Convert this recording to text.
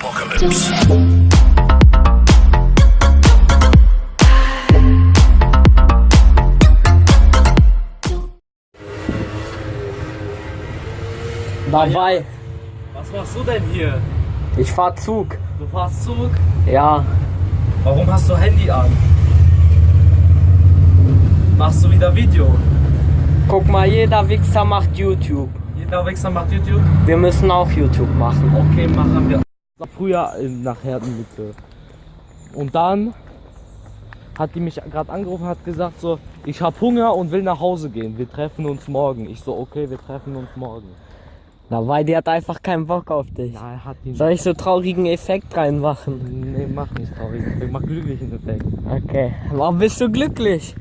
Apocalypse. Dabei. Was machst du denn hier? Ich fahr Zug. Du fahrst Zug? Ja. Warum hast du Handy an? Machst du wieder Video? Guck mal, jeder Wichser macht YouTube. Jeder Wichser macht YouTube? Wir müssen auch YouTube machen. Okay, machen wir. Früher äh, nach Herdenlücke. Und dann hat die mich gerade angerufen hat gesagt so, ich habe Hunger und will nach Hause gehen. Wir treffen uns morgen. Ich so, okay, wir treffen uns morgen. Dabei, die hat einfach keinen Bock auf dich. Ja, hat die Soll ich so traurigen Effekt reinmachen? Nee, mach nicht traurig. Ich mach glücklichen Effekt. Okay. Warum bist du glücklich?